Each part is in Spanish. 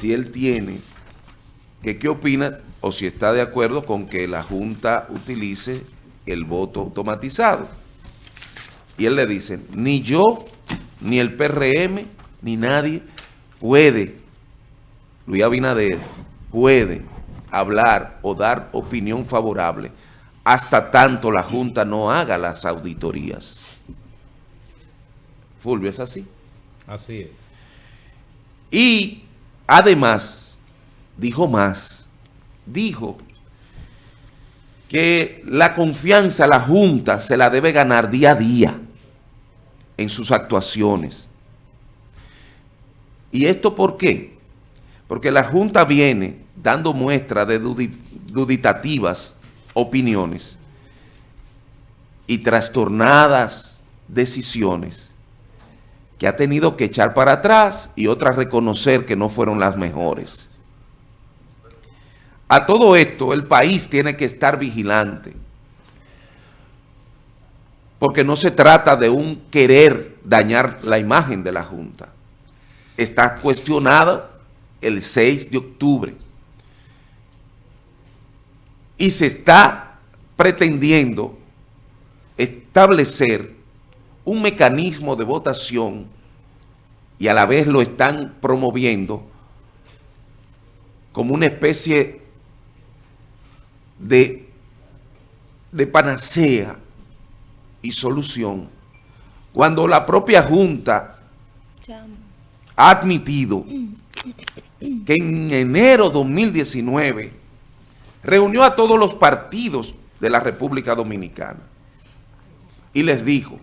si él tiene, que qué opina o si está de acuerdo con que la Junta utilice el voto automatizado. Y él le dice, ni yo, ni el PRM, ni nadie puede, Luis Abinader, puede hablar o dar opinión favorable hasta tanto la Junta no haga las auditorías. Fulvio, ¿es así? Así es. Y además, dijo más, dijo que la confianza la Junta se la debe ganar día a día en sus actuaciones. ¿Y esto por qué? Porque la Junta viene dando muestra de duditativas opiniones y trastornadas decisiones que ha tenido que echar para atrás y otras reconocer que no fueron las mejores. A todo esto, el país tiene que estar vigilante, porque no se trata de un querer dañar la imagen de la Junta. Está cuestionado el 6 de octubre y se está pretendiendo establecer un mecanismo de votación y a la vez lo están promoviendo como una especie de, de panacea y solución, cuando la propia Junta ha admitido que en enero 2019 reunió a todos los partidos de la República Dominicana y les dijo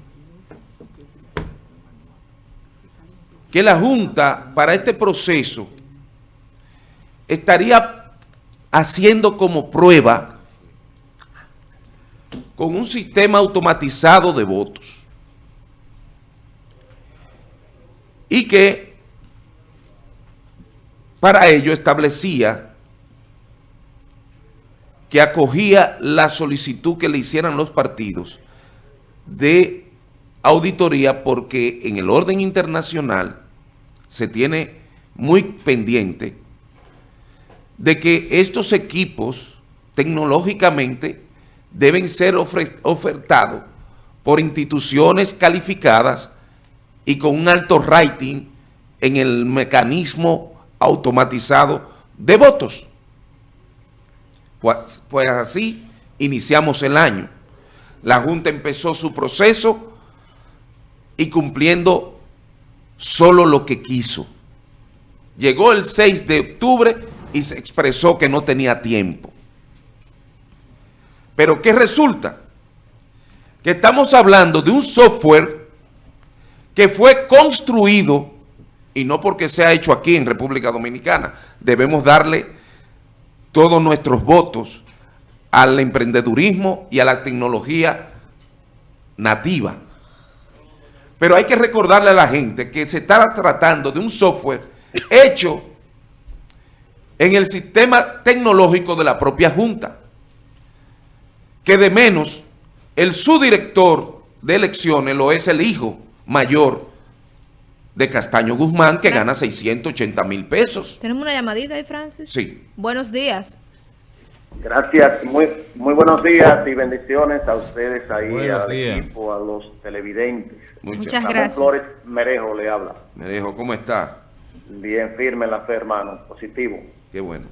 que la Junta para este proceso estaría haciendo como prueba con un sistema automatizado de votos y que para ello establecía que acogía la solicitud que le hicieran los partidos de auditoría porque en el orden internacional se tiene muy pendiente de que estos equipos tecnológicamente deben ser ofertados por instituciones calificadas y con un alto rating en el mecanismo automatizado de votos. Pues, pues así iniciamos el año. La Junta empezó su proceso y cumpliendo solo lo que quiso. Llegó el 6 de octubre y se expresó que no tenía tiempo. Pero ¿qué resulta? Que estamos hablando de un software que fue construido, y no porque se ha hecho aquí en República Dominicana, debemos darle todos nuestros votos al emprendedurismo y a la tecnología nativa pero hay que recordarle a la gente que se está tratando de un software hecho en el sistema tecnológico de la propia Junta. Que de menos, el subdirector de elecciones lo es el hijo mayor de Castaño Guzmán, que gana 680 mil pesos. ¿Tenemos una llamadita ahí, Francis? Sí. Buenos días. Gracias, muy, muy buenos días y bendiciones a ustedes ahí, al equipo, a los televidentes. Muchas, gracias. Flores Merejo le habla. Merejo, ¿cómo está? Bien, firme en la fe, hermano, positivo. Qué bueno.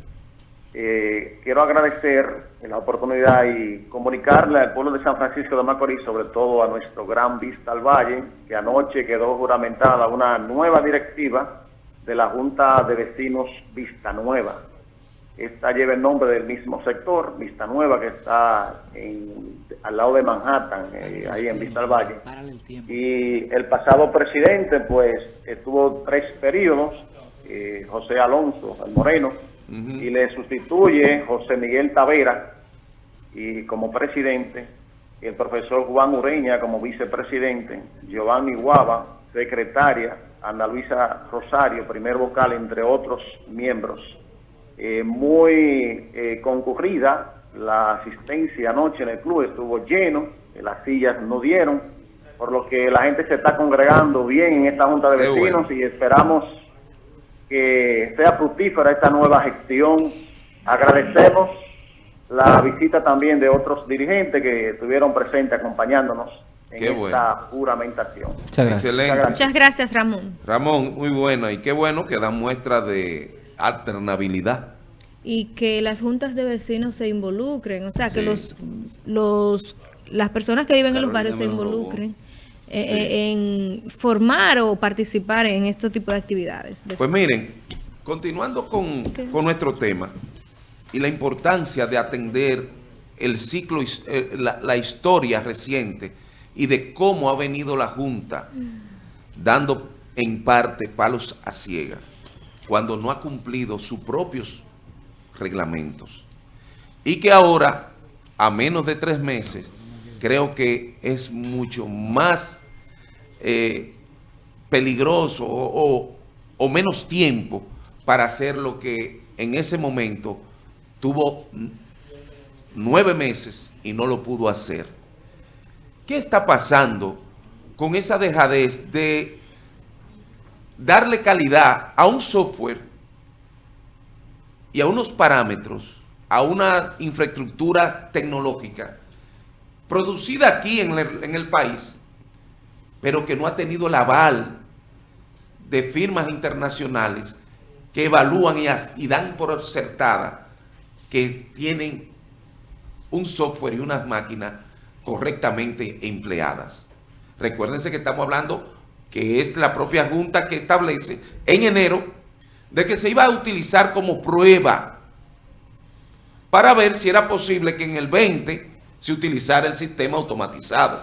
Eh, quiero agradecer la oportunidad y comunicarle al pueblo de San Francisco de Macorís, sobre todo a nuestro gran Vista al Valle, que anoche quedó juramentada una nueva directiva de la Junta de Vecinos Vista Nueva esta lleva el nombre del mismo sector, Vista Nueva, que está al lado de Manhattan, eh, ahí en Vista al Valle. Y el pasado presidente, pues, estuvo tres periodos, eh, José Alonso, el Moreno, y le sustituye José Miguel Tavera y como presidente, el profesor Juan Ureña como vicepresidente, Giovanni Guava, secretaria, Ana Luisa Rosario, primer vocal, entre otros miembros eh, muy eh, concurrida. La asistencia anoche en el club estuvo lleno, las sillas no dieron, por lo que la gente se está congregando bien en esta Junta de Vecinos y esperamos que sea fructífera esta nueva gestión. Agradecemos la visita también de otros dirigentes que estuvieron presentes acompañándonos en Qué esta bueno. juramentación. Muchas gracias. Excelente. Muchas gracias, Ramón. Ramón, muy bueno. Y qué bueno que dan muestra de alternabilidad. Y que las juntas de vecinos se involucren, o sea, que los, los las personas que viven en los barrios se involucren eh, eh, en formar o participar en este tipo de actividades. Pues miren, continuando con, con nuestro tema y la importancia de atender el ciclo, eh, la, la historia reciente y de cómo ha venido la Junta dando en parte palos a ciegas cuando no ha cumplido sus propios reglamentos. Y que ahora, a menos de tres meses, creo que es mucho más eh, peligroso o, o- menos tiempo para hacer lo que en ese momento tuvo nueve meses y no lo pudo hacer. ¿Qué está pasando con esa dejadez de darle calidad a un software y a unos parámetros, a una infraestructura tecnológica producida aquí en el, país, pero que no ha tenido el aval de firmas internacionales que evalúan y, y dan por acertada que tienen un software y unas máquinas correctamente empleadas. Recuérdense que estamos hablando que es la propia Junta que establece en enero de que se iba a utilizar como prueba para ver si era posible que en el 20 se utilizara el sistema automatizado.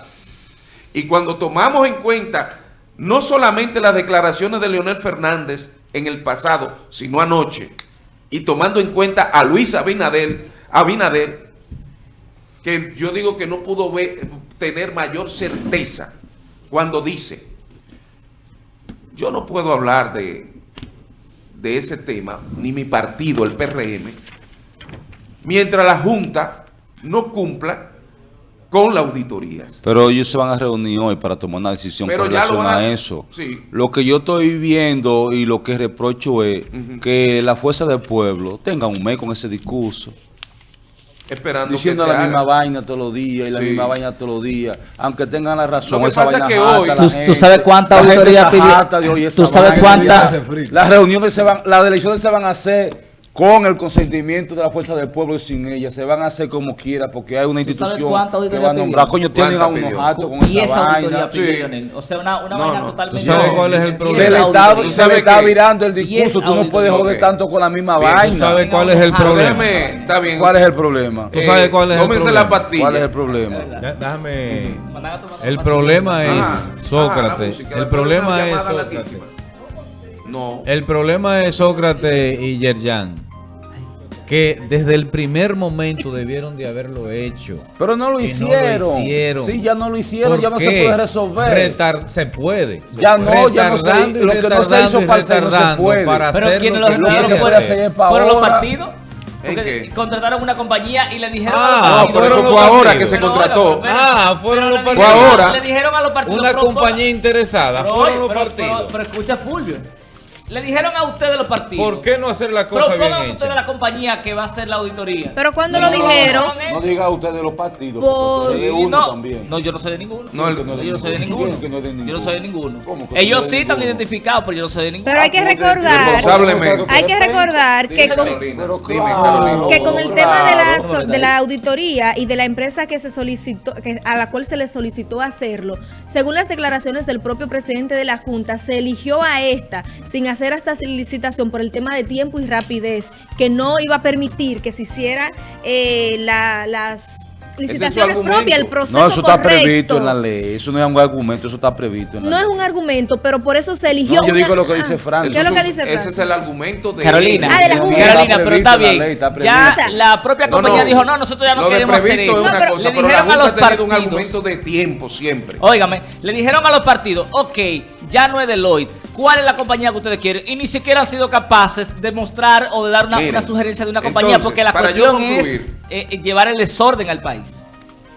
Y cuando tomamos en cuenta no solamente las declaraciones de Leonel Fernández en el pasado, sino anoche, y tomando en cuenta a Luis Abinader, Abinader que yo digo que no pudo tener mayor certeza cuando dice, yo no puedo hablar de, de ese tema, ni mi partido, el PRM, mientras la Junta no cumpla con las auditorías. Pero ellos se van a reunir hoy para tomar una decisión Pero con relación a- a eso. sí. Lo que yo estoy viendo y lo que reprocho es que la fuerza del pueblo tenga un mes con ese discurso. Esperando Diciendo que se la misma haga. vaina todos los días y la Sí. misma vaina todos los días. Aunque tengan la razón. Lo que esa pasa vaina es que hoy- la ¿Tú- tú sabes cuánta auditoría pidió? ¿Tú sabes vaina. cuánta- Las reuniones se van, las elecciones se van a hacer con el consentimiento de la fuerza del pueblo y sin ella. Se van a hacer como quiera porque hay una ¿Tú sabes institución que va a nombrar. Coño, tienen a ¿Cuánta unos hartos con esa vaina. Sí. O sea, una, una No, vaina no. totalmente... ¿Tú sabes cuál es el problema? Se le está, se le está virando el discurso. Tú no puedes joder tanto con la misma Bien, ¿tú vaina. sabes cuál es el problema? Está bien. ¿Cuál es el problema? ¿Tú sabes cuál es el problema? la pastilla. ¿Cuál es el problema? Déjame. Mandan a tomar El problema es Ah, ah, Sócrates. El problema es Sócrates. No. El problema es Sócrates y Yerjan. Que desde el primer momento debieron de haberlo hecho. Pero no lo Y no hicieron. hicieron. Sí, ya no lo hicieron, ya no ¿Por se qué? puede resolver. Retar- se puede. Ya no, ya no se- lo que no se hizo hacer no se puede. para Pero hacer ¿quiénes lo lo que lo que retardieron? se puede hacer ¿Fueron los partidos? ¿En Porque qué? contrataron una compañía y le dijeron Ah, a los No, partidos... por eso fueron fue ahora partidos. que se Pero, contrató. pero- Ah, fueron pero los le Fue ahora. Le dijeron a los partidos... Una pero compañía interesada. Pero, Fueron oye, los pero- partidos. Pero, pero escucha Fulvio. Le dijeron a ustedes los partidos. ¿Por qué no hacer la cosa bien Propongan ustedes hecha? la compañía que va a hacer la auditoría. Pero cuando No, lo dijeron, no, no, diga usted de los partidos, Por- porque es uno no, también. no, yo no soy de ninguno. No, el- Que no es de yo no soy de ninguno. ninguno. ¿Quién que no es de Yo no soy de ninguno. ¿Cómo que no Ellos de sí están identificados, pero yo no soy de ninguno. pero hay que Ah, recordar, Responsablemente. hay que recordar que con, que con el tema de la, de la auditoría y de la empresa que se solicitó, que, a la cual se le solicitó hacerlo, según las declaraciones del propio presidente de la Junta, se eligió a esta sin hacer esta licitación por el tema de tiempo y rapidez, que no iba a permitir que se hiciera eh, la- las licitaciones argumento. propias, el proceso No, eso está correcto. previsto en la ley. Eso no es un argumento, eso está previsto en la No es un argumento, pero por eso se eligió. No, yo una- digo lo que dice Ah, Frank. ¿Qué es lo Eso que es- dice Ese es el argumento de Carolina, Ah, de la Junta. Carolina, Está pero está en la bien. ley, está ya previsto. la propia compañía no. dijo, no, nosotros ya no queremos hacer previsto esto. es una No, pero- cosa, le pero la dijeron a los un argumento de tiempo siempre. Óigame, le dijeron a los partidos, ok, ya no es Deloitte, ¿cuál es la compañía que ustedes quieren? Y ni siquiera han sido capaces de mostrar o de dar una, Miren, una sugerencia de una compañía, entonces, porque la cuestión es concluir. eh, eh, llevar el desorden al país.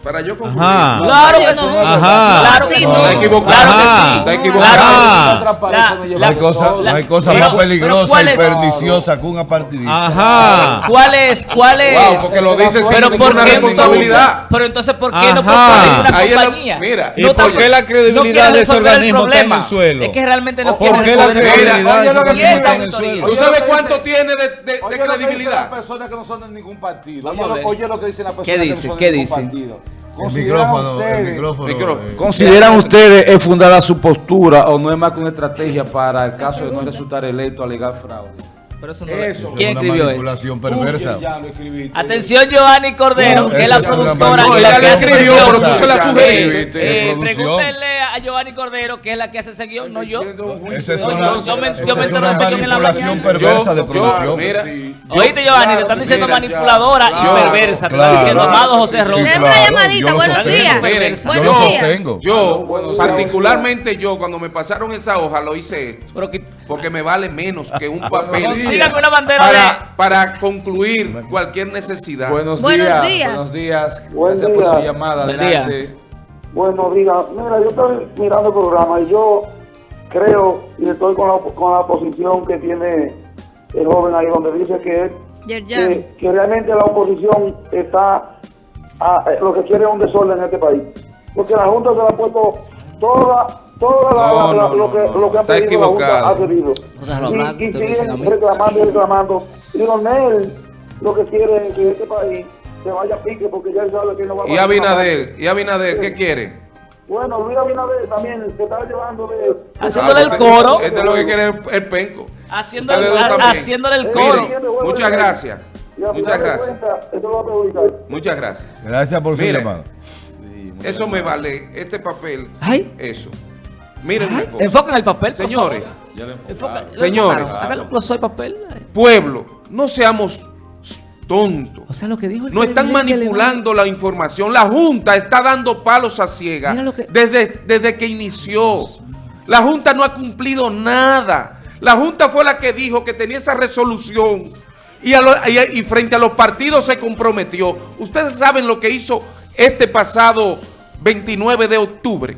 Para yo concluir. Ajá. Claro que no, Ajá. Claro que Sí, sí. no. Está equivocado. Claro que sí. Está equivocado. Hay cosa, no hay cosa Pero- más pero peligrosa ¿cuál y es? perniciosa que una partidista. Ajá. ¿Cuál es? ¿Cuál es? Wow, porque lo dice sin pero ninguna ¿por qué responsabilidad. pero entonces, ¿por qué no Ajá. proponen una Ahí es lo- compañía? mira, ¿Y No por qué la credibilidad de ese organismo está en el suelo? Es que realmente no ¿Por quieren qué la credibilidad de ese Oye, lo que organismo está en el suelo? ¿Tú sabes cuánto tiene de, credibilidad? personas que no son de ningún partido. Oye, lo, que dicen las personas ¿Qué que no dice? son ¿Qué de ningún dice? partido. El ¿Consideran micrófono, el ustedes- micrófono. Micrófono. eh. ¿Consideran ustedes es fundada su postura o no es más que una estrategia para el caso de no resultar electo alegar fraude? Pero eso no Eso. ¿Quién Una escribió eso? manipulación perversa. Ya lo. Atención, Giovanni Cordero, No, que es la productora. No, ella la escribió, pero tú se la sugeriste. Eh, producción. pregúntenle a Giovanni Cordero, que es la que hace ese guion, no yo. Esa es una, yo- yo me- esa yo me ese guion en la manipulación mañana. perversa de producción. mira, Oíste, Giovanni, te están diciendo mira, manipuladora y claro, perversa. Te están diciendo claro. amado José Rosa. Una llamadita, buenos días. Buenos días. Yo, particularmente yo, cuando me pasaron esa hoja, lo hice esto. Porque me vale menos que un papel. Consígame una bandera para, para concluir cualquier necesidad. Buenos, Buenos días, días. Buenos días. Buen Gracias por su llamada. Buen Adelante. Bueno, diga, mira, yo estoy mirando el programa y yo creo y estoy con la, con la posición que tiene el joven ahí, donde dice que, que, que realmente la oposición está, a- lo que quiere es un desorden en este país. Porque la Junta se la ha puesto toda, toda la, No, la- no, lo, que, no, lo que ha está pedido la Junta equivocado. ha hablar, Y, y siguen reclamando y reclamando. Y Donel lo que quiere es que este país se vaya a pique porque ya él sabe que no va a Y Abinader, y Abinader, ¿qué quiere? bueno, Luis Abinader también se está llevando de... Haciéndole el Ah, coro. Este es lo que quiere el, el penco. Haciéndole, haciéndole el Miren, coro. muchas gracias. Muchas gracias. Muchas gracias. Gracias por su Mire, llamada. Eso me vale, este papel, Ay. eso. Miren una cosa. enfocan el papel. por Señores, favor. Enfoca- Señores. Háganlo al papel. pueblo, no seamos tontos. O sea, lo que dijo el No están manipulando la información. La Junta está dando palos a ciegas que- desde, desde que inició. La Junta no ha cumplido nada. La Junta fue la que dijo que tenía esa resolución y, a lo- y- y frente a los partidos se comprometió. Ustedes saben lo que hizo este pasado 29 de octubre.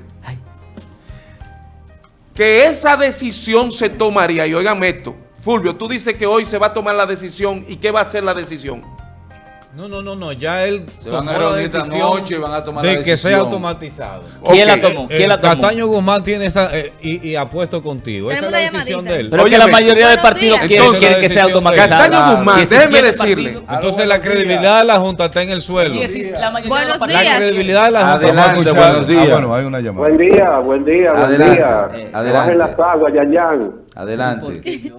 Que esa decisión se tomaría, y oigan esto, Fulvio, tú dices que hoy se va a tomar la decisión y qué va a ser la decisión. No, no, no, no, ya él Se van a reunir esta decisión noche y van a tomar de la que sea decisión. automatizado. ¿Quién Ok. la tomó? ¿Quién Eh, la tomó? Castaño Guzmán tiene esa eh, y, y apuesto contigo. Esa es la decisión llamadita. de él. Pero es que la mayoría de Buenos partidos días. quieren, Entonces, quieren que sea decisión automatizado. Castaño Guzmán, 17 déjeme decirle. Entonces la credibilidad de la Junta está en el suelo. La mayoría de Buenos los La partidos- días. credibilidad de la Junta. Adelante, buenos días. Ah, bueno, hay una llamada. Buen día, buen día, buen Adelante. día. Eh, Adelante. Bajen las aguas, Yayan. Adelante. Sí,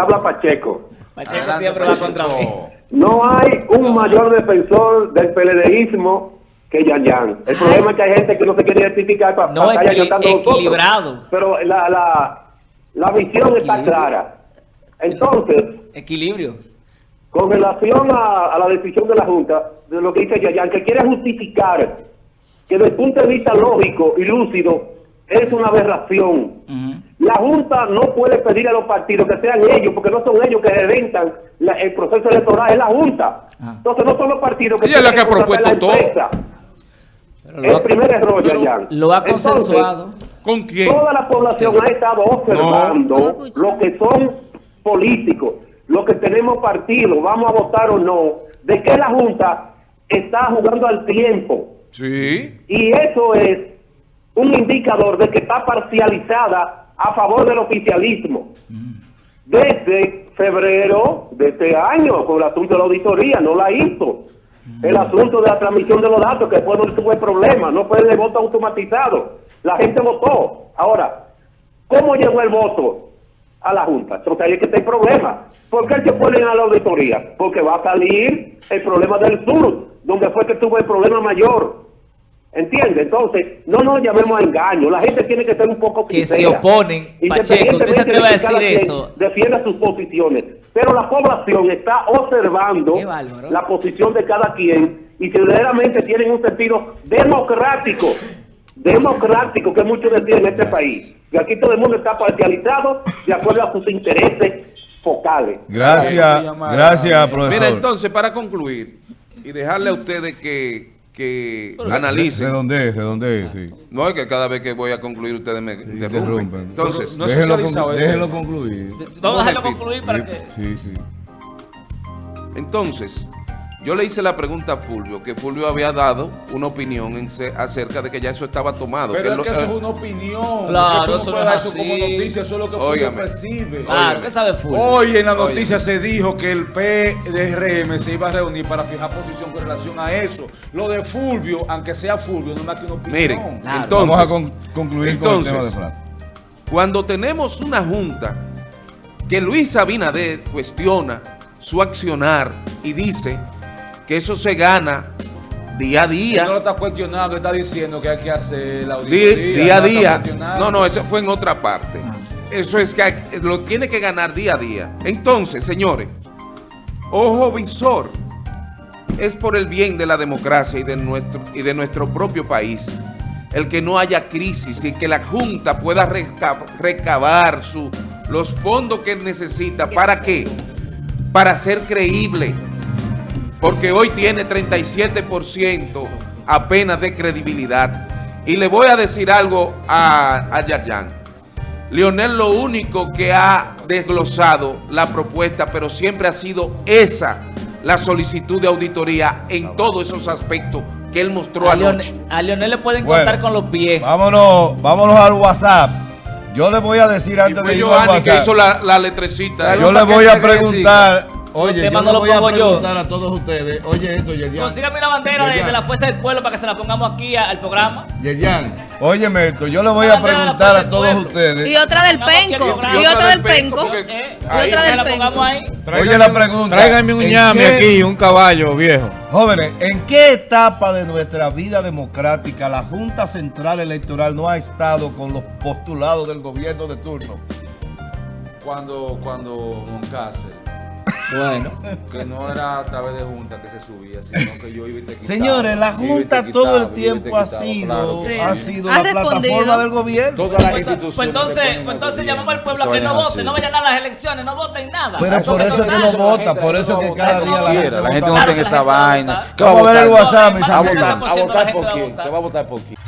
habla Pacheco. Pacheco siempre va contra mí. No hay un mayor defensor del PLDismo que Yayan. El problema es que hay gente que no se quiere identificar para No, estar nosotros. equilibrado. Pero la, la, la visión está clara. Entonces, Equilibrio. Con relación a, a la decisión de la Junta, de lo que dice Yayan, que quiere justificar que desde el punto de vista lógico y lúcido es una aberración. La Junta no puede pedir a los partidos que sean ellos, porque no son ellos que reventan la- el proceso electoral, es la Junta. Ah. Entonces no son los partidos que Ella es la tienen que ha propuesto la todo. Pero El ha- primer error, Yayan. Lo ha Entonces, consensuado. ¿Con quién? Toda la población ha estado observando No. Lo que son políticos, lo que tenemos partidos, vamos a votar o no, de que la Junta está jugando al tiempo. Sí. Y eso es un indicador de que está parcializada a favor del oficialismo. Desde febrero de este año, con el asunto de la auditoría, no la hizo. El asunto de la transmisión de los datos, que después no tuvo el problema, no fue de voto automatizado. La gente votó. Ahora, ¿cómo llegó el voto a la Junta? Entonces ahí es que está el problema. ¿Por qué se ponen a la auditoría? Porque va a salir el problema del sur, donde fue que tuvo el problema mayor. ¿Entiende? Entonces, no nos llamemos a engaño. La gente tiene que ser un poco Que se sincera. oponen. Pacheco, ¿usted se atreve a decir eso? Defienda sus posiciones. Pero la población está observando la posición de cada quien y si verdaderamente tienen un sentido democrático. Democrático, que muchos deciden en este país. Y aquí todo el mundo está parcializado de acuerdo a sus intereses focales. Gracias, gracias, profesor. Mira, entonces, para concluir y dejarle a ustedes que que Pero- analicen. Redondee, redondee, sí. No es que cada vez que voy a concluir ustedes me interrumpen. Interrumpen. Entonces, no es déjenlo, socializado, conclu- eh. déjenlo concluir. Vamos a dejarlo concluir para Sí, que... Sí, sí. entonces, yo le hice la pregunta a Fulvio, que Fulvio había dado una opinión en se- acerca de que ya eso estaba tomado. Pero que es lo- que eso eh, es una opinión. Claro, no eso puedes no es eso como noticia, eso es lo que Fulvio percibe. Claro, ¿qué sabe Fulvio? Hoy en la Óigame. noticia se dijo que el PDRM se iba a reunir para fijar posición con relación a eso. Lo de Fulvio, aunque sea Fulvio, no es más que una opinión. Miren, Claro. entonces, Vamos a con- concluir con el entonces, tema de Francia. Cuando tenemos una junta que Luis Abinader cuestiona su accionar y dice que eso se gana día a Él día, no lo está cuestionando, está diciendo que hay que hacer la di- auditoría. día a no día. No, no, eso fue en otra parte. Ah. Eso es que hay- lo tiene que ganar día a día. Entonces, señores, ojo visor, es por el bien de la democracia y de nuestro, y de nuestro propio país el que no haya crisis y que la Junta pueda recabar su, los fondos que necesita. ¿Para qué? Para ser creíble. Porque hoy tiene 37% apenas de credibilidad. Y le voy a decir algo a, a Yarjan. Leonel lo único que ha desglosado la propuesta, pero siempre ha sido esa la solicitud de auditoría en todos esos aspectos que él mostró A anoche. Leonel, a Leonel le pueden Bueno. contar con los pies. Vámonos, vámonos al WhatsApp. Yo le voy a decir Y antes fue de ir al Giovanni que hizo la, la letrecita. Yo le ¿Para voy a preguntar, oye, temas yo no le los voy a pongo yo. preguntar a todos ustedes, oye esto, Yerian. Consígame una bandera de, la Fuerza del Pueblo para que se la pongamos aquí a- al programa. Yerian, óyeme esto, yo le voy Una a preguntar a todos ustedes. Y otra del penco. Y otra del penco. Y otra del penco. Oye la pregunta. Tráigame un ¿en ñame aquí, un caballo viejo. Jóvenes, ¿en qué etapa de nuestra vida democrática la Junta Central Electoral no ha estado con los postulados del gobierno de turno? Cuando, cuando Moncácer, Bueno. que no era a través de junta que se subía, sino que yo iba y te quitaba. Señores, la Junta quitaba, todo el tiempo ha sido, claro que Sí. ha sido Ha la respondido. plataforma del gobierno. Todas las Pues, instituciones. pues entonces, que pues entonces llamamos al pueblo a que no vote, así. no vayan a las elecciones, no voten nada. Pero por eso es que no vota, por eso es que cada día la gente La gente no tiene que esa vaina. votar. ¿Qué va Vamos a ver el votar? WhatsApp, mis ¿A amigos. votar, 70% a votar de la por quién? ¿Qué va a votar por quién?